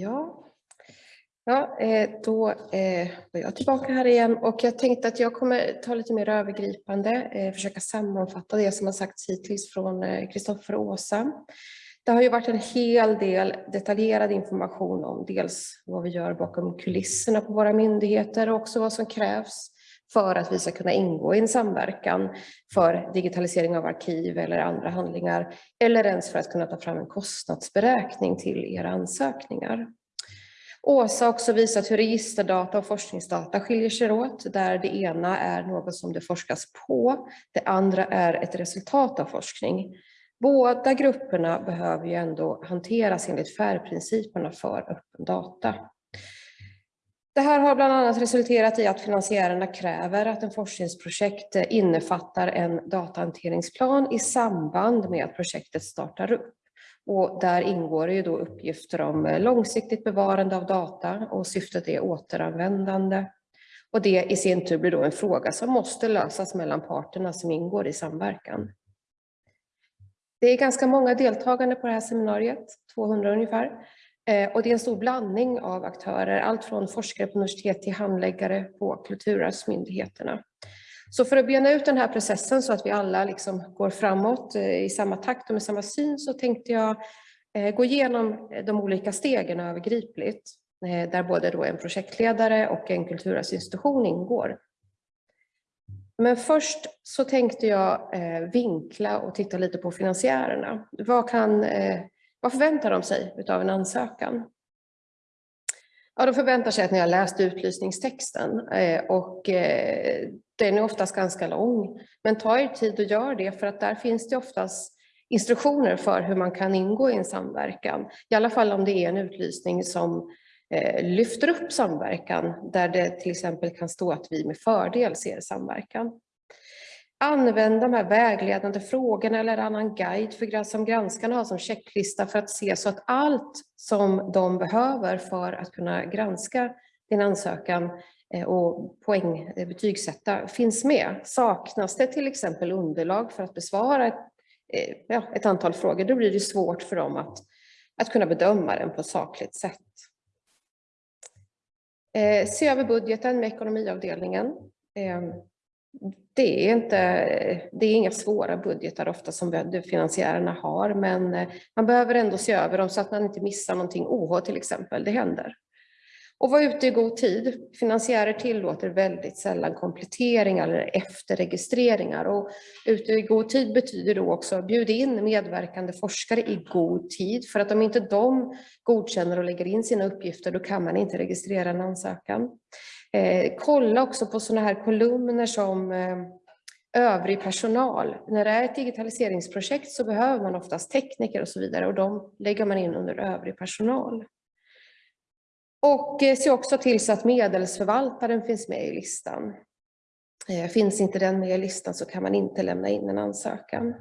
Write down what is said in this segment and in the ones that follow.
Ja, ja eh, eh, då är jag tillbaka här igen. Och jag tänkte att jag kommer ta lite mer övergripande, eh, försöka sammanfatta det som har sagts hittills från Kristoffer och Åsa. Det har ju varit en hel del detaljerad information om dels vad vi gör bakom kulisserna på våra myndigheter och också vad som krävs för att vi ska kunna ingå i en samverkan för digitalisering av arkiv eller andra handlingar eller ens för att kunna ta fram en kostnadsberäkning till era ansökningar. Åsa har också visat hur registerdata och forskningsdata skiljer sig åt, där det ena är något som det forskas på, det andra är ett resultat av forskning. Båda grupperna behöver ju ändå hanteras enligt färgprinciperna för öppen data. Det här har bland annat resulterat i att finansiärerna kräver att en forskningsprojekt innefattar en datahanteringsplan i samband med att projektet startar upp. Och där ingår ju då uppgifter om långsiktigt bevarande av data och syftet är återanvändande. Och det i sin tur blir då en fråga som måste lösas mellan parterna som ingår i samverkan. Det är ganska många deltagande på det här seminariet, 200 ungefär. Eh, och det är en stor blandning av aktörer, allt från forskare på universitet till handläggare på kulturarvsmyndigheterna. Så för att bena ut den här processen så att vi alla liksom går framåt eh, i samma takt och med samma syn så tänkte jag eh, gå igenom de olika stegen övergripligt, där både då en projektledare och en kulturarvsinstitution ingår. Men först så tänkte jag vinkla och titta lite på finansiärerna. Vad kan vad förväntar de sig av en ansökan? Ja, de förväntar sig att ni har läst utlysningstexten eh, och eh, den är oftast ganska lång. Men ta er tid och gör det för att där finns det oftast instruktioner för hur man kan ingå i en samverkan. I alla fall om det är en utlysning som eh, lyfter upp samverkan där det till exempel kan stå att vi med fördel ser samverkan. Använd de här vägledande frågorna eller annan guide för, som granskarna har som checklista för att se så att allt som de behöver för att kunna granska din ansökan eh, och poäng, betygsätta finns med. Saknas det till exempel underlag för att besvara ett, ja, ett antal frågor, då blir det svårt för dem att, att kunna bedöma den på ett sakligt sätt. Eh, se över budgeten med ekonomiavdelningen ehm, det är, inte, det är inga svåra budgetar ofta som finansiärerna har, men eh, man behöver ändå se över dem så att man inte missar någonting OH till exempel, det händer. Och vara ute i god tid. Finansiärer tillåter väldigt sällan kompletteringar eller efterregistreringar. Och ute i god tid betyder då också bjud in medverkande forskare i god tid. För att om inte de godkänner och lägger in sina uppgifter, då kan man inte registrera en ansökan. Eh, kolla också på sådana här kolumner som eh, övrig personal. När det är ett digitaliseringsprojekt så behöver man oftast tekniker och så vidare och de lägger man in under övrig personal. Och eh, se också till så att medelsförvaltaren finns med i listan. Eh, finns inte den med i listan så kan man inte lämna in en ansökan.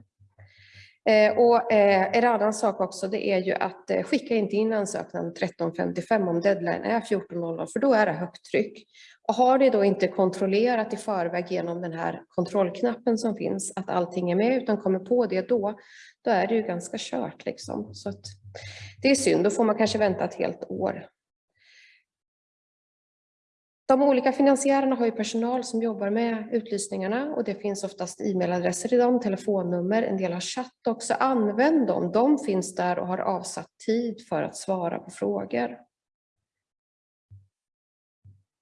Eh, och eh, en annan sak också det är ju att eh, skicka inte in ansökan 13.55 om deadline är 14.00 för då är det högt tryck. Och har det då inte kontrollerat i förväg genom den här kontrollknappen som finns att allting är med utan kommer på det då, då är det ju ganska kört liksom. Så det är synd, då får man kanske vänta ett helt år de olika finansiärerna har ju personal som jobbar med utlysningarna och det finns oftast e-mailadresser i dem, telefonnummer, en del har chatt också. Använd dem, de finns där och har avsatt tid för att svara på frågor.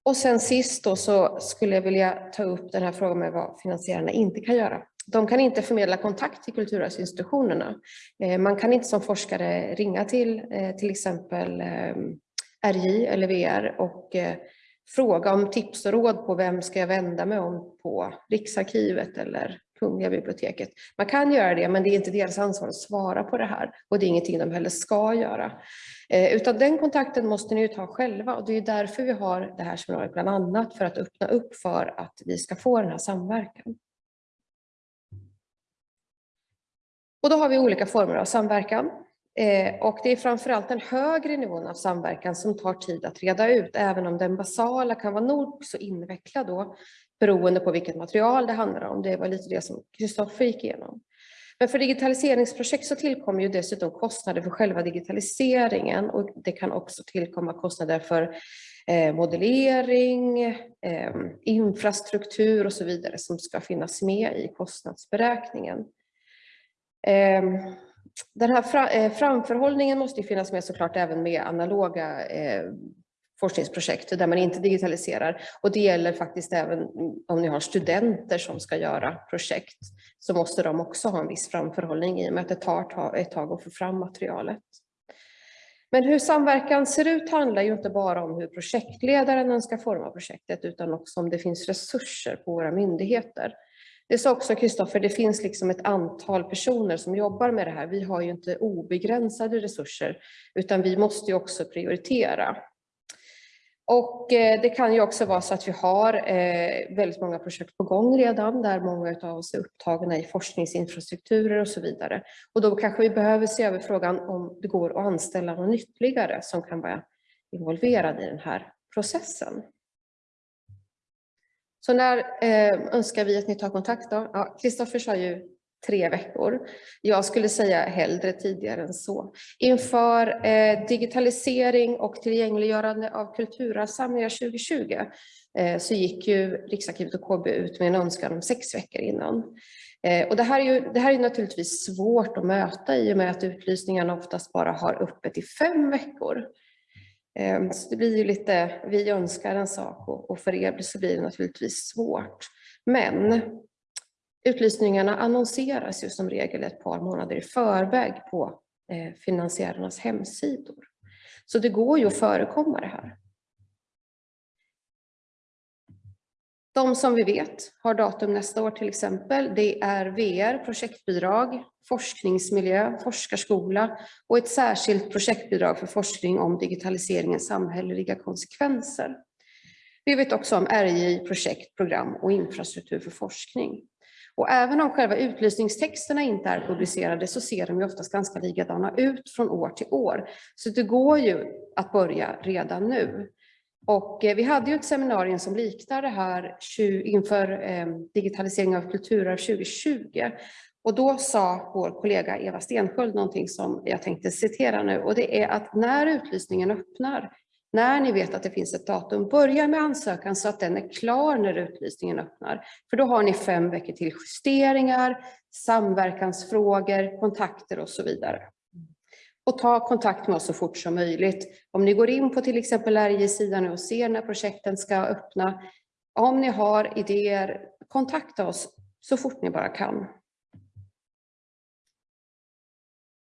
Och sen sist då så skulle jag vilja ta upp den här frågan med vad finansiärerna inte kan göra. De kan inte förmedla kontakt till kulturarvsinstitutionerna. Eh, man kan inte som forskare ringa till eh, till exempel eh, RJ eller VR och fråga om tips och råd på vem ska jag vända mig om på Riksarkivet eller Kungliga biblioteket. Man kan göra det, men det är inte deras ansvar att svara på det här och det är ingenting de heller ska göra. Eh, utan den kontakten måste ni ju ta själva och det är därför vi har det här seminariet bland annat för att öppna upp för att vi ska få den här samverkan. Och då har vi olika former av samverkan. Eh, och det är framförallt den högre nivån av samverkan som tar tid att reda ut, även om den basala kan vara nog så invecklad då, beroende på vilket material det handlar om. Det var lite det som Kristoffer gick igenom. Men för digitaliseringsprojekt så tillkommer ju dessutom kostnader för själva digitaliseringen och det kan också tillkomma kostnader för eh, modellering, eh, infrastruktur och så vidare som ska finnas med i kostnadsberäkningen. Ehm, den här eh, framförhållningen måste ju finnas med såklart även med analoga eh, forskningsprojekt där man inte digitaliserar. Och det gäller faktiskt även om ni har studenter som ska göra projekt så måste de också ha en viss framförhållning i och med att det tar ett tag att få fram materialet. Men hur samverkan ser ut handlar ju inte bara om hur projektledaren ska forma projektet utan också om det finns resurser på våra myndigheter. Det sa också Kristoffer, det finns liksom ett antal personer som jobbar med det här. Vi har ju inte obegränsade resurser utan vi måste ju också prioritera. Och eh, det kan ju också vara så att vi har eh, väldigt många projekt på gång redan där många av oss är upptagna i forskningsinfrastrukturer och så vidare. Och då kanske vi behöver se över frågan om det går att anställa någon ytterligare som kan vara involverad i den här processen. Så när eh, önskar vi att ni tar kontakt då? Kristoffer ja, sa ju tre veckor. Jag skulle säga hellre tidigare än så. Inför eh, digitalisering och tillgängliggörande av kulturarvssamlingar 2020 eh, så gick ju Riksarkivet och KB ut med en önskan om sex veckor innan. Eh, och det, här är ju, det här är naturligtvis svårt att möta i och med att utlysningarna oftast bara har öppet i fem veckor. Ehm, så det blir ju lite, vi önskar en sak och, och för er så blir det naturligtvis svårt. Men Utlysningarna annonseras ju som regel ett par månader i förväg på eh, finansiärernas hemsidor. Så det går ju att förekomma det här. De som vi vet har datum nästa år till exempel, det är VR, projektbidrag, forskningsmiljö, forskarskola och ett särskilt projektbidrag för forskning om digitaliseringens samhälleliga konsekvenser. Vi vet också om RJ, projekt, program och infrastruktur för forskning. Och även om själva utlysningstexterna inte är publicerade så ser de ju oftast ganska likadana ut från år till år. Så det går ju att börja redan nu. Och eh, vi hade ju ett seminarium som liknar det här inför eh, digitalisering av kulturarv 2020. Och då sa vår kollega Eva Stensköld någonting som jag tänkte citera nu och det är att när utlysningen öppnar när ni vet att det finns ett datum, börja med ansökan så att den är klar när utlysningen öppnar. För då har ni fem veckor till justeringar, samverkansfrågor, kontakter och så vidare. Och ta kontakt med oss så fort som möjligt. Om ni går in på till exempel RJ-sidan och ser när projekten ska öppna, om ni har idéer, kontakta oss så fort ni bara kan.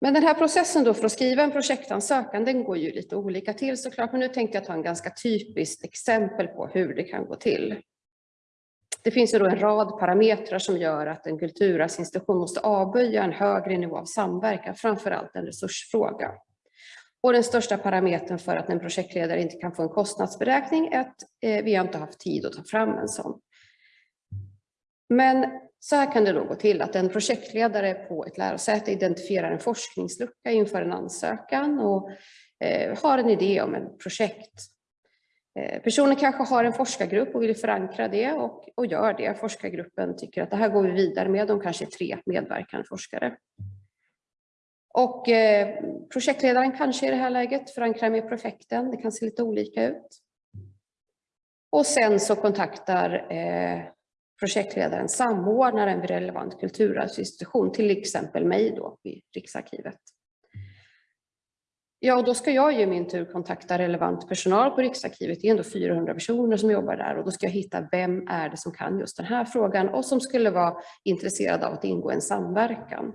Men den här processen då för att skriva en projektansökan, den går ju lite olika till såklart, men nu tänkte jag ta en ganska typiskt exempel på hur det kan gå till. Det finns ju då en rad parametrar som gör att en kulturarvsinstitution måste avböja en högre nivå av samverkan, framför allt en resursfråga. Och den största parametern för att en projektledare inte kan få en kostnadsberäkning är att eh, vi har inte haft tid att ta fram en sån. Men så här kan det då gå till att en projektledare på ett lärosäte identifierar en forskningslucka inför en ansökan och eh, har en idé om ett projekt. Eh, personen kanske har en forskargrupp och vill förankra det och, och gör det. Forskargruppen tycker att det här går vi vidare med, de kanske är tre medverkande forskare. Och eh, projektledaren kanske i det här läget förankrar med projekten, det kan se lite olika ut. Och sen så kontaktar eh, projektledaren samordnaren vid relevant kulturarvsinstitution, till exempel mig då vid Riksarkivet. Ja, och då ska jag i min tur kontakta relevant personal på Riksarkivet. Det är ändå 400 personer som jobbar där och då ska jag hitta vem är det som kan just den här frågan och som skulle vara intresserad av att ingå en samverkan.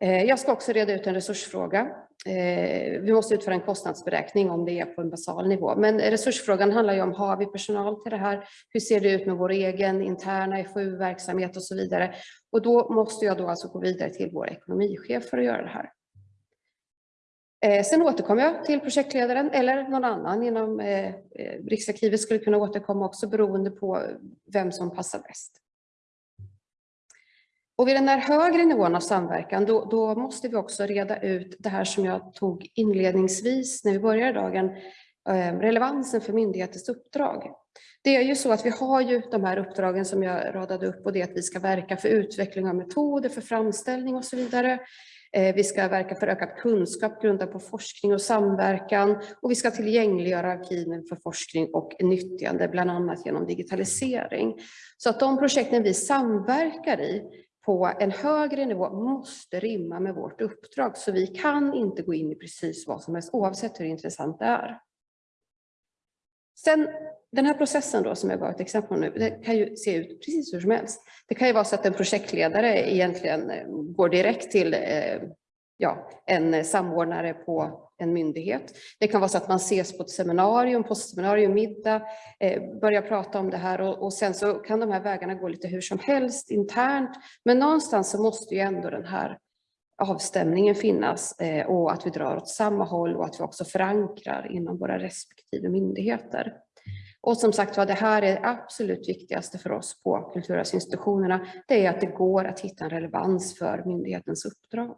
Eh, jag ska också reda ut en resursfråga. Eh, vi måste utföra en kostnadsberäkning om det är på en basal nivå. Men resursfrågan handlar ju om, har vi personal till det här? Hur ser det ut med vår egen interna FoU-verksamhet och så vidare? Och då måste jag då alltså gå vidare till vår ekonomichef för att göra det här. Eh, sen återkommer jag till projektledaren eller någon annan inom eh, eh, Riksarkivet skulle kunna återkomma också beroende på vem som passar bäst. Och vid den här högre nivån av samverkan, då, då, måste vi också reda ut det här som jag tog inledningsvis när vi började dagen. relevansen för myndighetens uppdrag. Det är ju så att vi har ju de här uppdragen som jag radade upp och det är att vi ska verka för utveckling av metoder för framställning och så vidare. Eh, vi ska verka för ökad kunskap grundad på forskning och samverkan och vi ska tillgängliggöra arkiven för forskning och nyttjande, bland annat genom digitalisering. Så att de projekten vi samverkar i på en högre nivå måste rimma med vårt uppdrag. Så vi kan inte gå in i precis vad som helst oavsett hur intressant det är. Sen den här processen då som jag gav ett exempel på nu, det kan ju se ut precis hur som helst. Det kan ju vara så att en projektledare egentligen eh, går direkt till eh, ja, en samordnare på en myndighet. Det kan vara så att man ses på ett seminarium, på seminarium, middag, eh, börjar prata om det här och, och, sen så kan de här vägarna gå lite hur som helst internt. Men någonstans så måste ju ändå den här avstämningen finnas eh, och att vi drar åt samma håll och att vi också förankrar inom våra respektive myndigheter. Och som sagt var, det här är det absolut viktigaste för oss på kulturarvsinstitutionerna. Det är att det går att hitta en relevans för myndighetens uppdrag.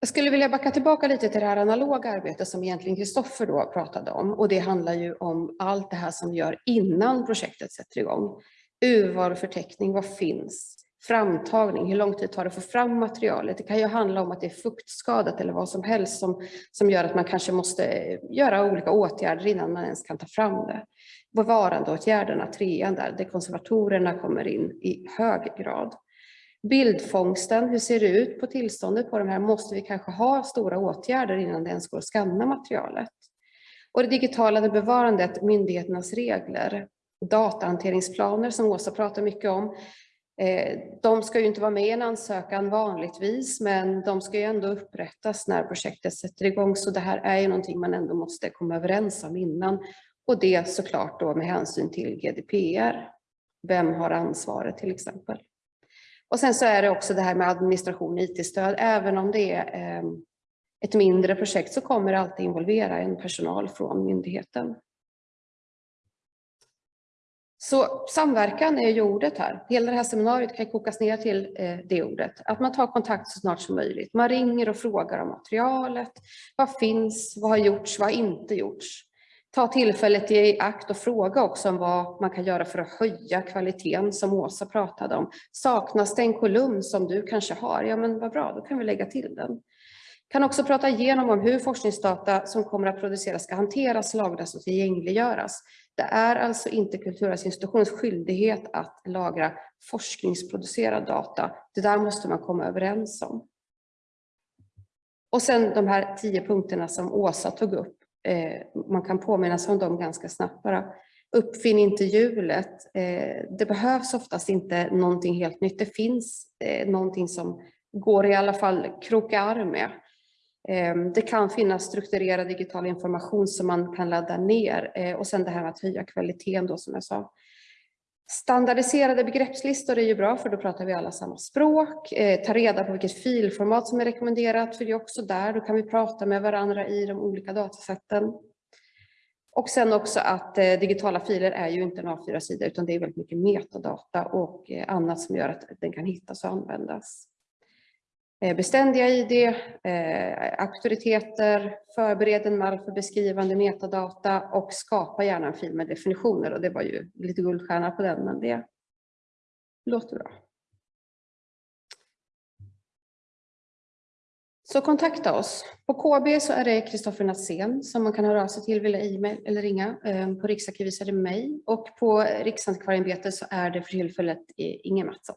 Jag skulle vilja backa tillbaka lite till det här analoga arbetet som egentligen Kristoffer då pratade om. Och det handlar ju om allt det här som vi gör innan projektet sätter igång. Urvalförteckning, vad finns? Framtagning, hur lång tid tar det att få fram materialet? Det kan ju handla om att det är fuktskadat eller vad som helst som, som gör att man kanske måste eh, göra olika åtgärder innan man ens kan ta fram det. Bevarandeåtgärderna, trean där, där konservatorerna kommer in i hög grad. Bildfångsten, hur ser det ut på tillståndet på de här? Måste vi kanske ha stora åtgärder innan det ens går att skanna materialet? Och det digitala bevarandet, myndigheternas regler, datahanteringsplaner som Åsa pratar mycket om. Eh, de ska ju inte vara med i en ansökan vanligtvis, men de ska ju ändå upprättas när projektet sätter igång. Så det här är ju någonting man ändå måste komma överens om innan. Och det såklart då med hänsyn till GDPR. Vem har ansvaret till exempel? Och sen så är det också det här med administration och IT-stöd. Även om det är eh, ett mindre projekt så kommer det alltid involvera en personal från myndigheten. Så samverkan är ju ordet här. Hela det här seminariet kan kokas ner till eh, det ordet. Att man tar kontakt så snart som möjligt. Man ringer och frågar om materialet. Vad finns? Vad har gjorts? Vad har inte gjorts? Ta tillfället i akt och fråga också om vad man kan göra för att höja kvaliteten som Åsa pratade om. Saknas det en kolumn som du kanske har? Ja, men vad bra, då kan vi lägga till den. Kan också prata igenom om hur forskningsdata som kommer att produceras ska hanteras, lagras och tillgängliggöras. Det är alltså inte Kulturarvsinstitutionens skyldighet att lagra forskningsproducerad data. Det där måste man komma överens om. Och sen de här tio punkterna som Åsa tog upp. Eh, man kan påminna sig om dem ganska snabbt bara. Uppfinn inte hjulet. Eh, det behövs oftast inte någonting helt nytt. Det finns eh, någonting som går i alla fall kroka arm med. Ehm, det kan finnas strukturerad digital information som man kan ladda ner eh, och sen det här med att höja kvaliteten då som jag sa. Standardiserade begreppslistor är ju bra för då pratar vi alla samma språk. Eh, ta reda på vilket filformat som är rekommenderat för det är också där, då kan vi prata med varandra i de olika datasätten. Och sen också att eh, digitala filer är ju inte en A4-sida utan det är väldigt mycket metadata och eh, annat som gör att den kan hittas och användas. Eh, beständiga ID, eh, auktoriteter, förbered en mall för beskrivande metadata och skapa gärna en fil med definitioner. Och det var ju lite guldstjärna på den, men det låter bra. Så kontakta oss. På KB så är det Kristoffer Nassén som man kan höra av sig till via e-mail eller ringa. Eh, på Riksarkivet är det mig och på Riksantikvarieämbetet så är det för tillfället Inge Mattsson.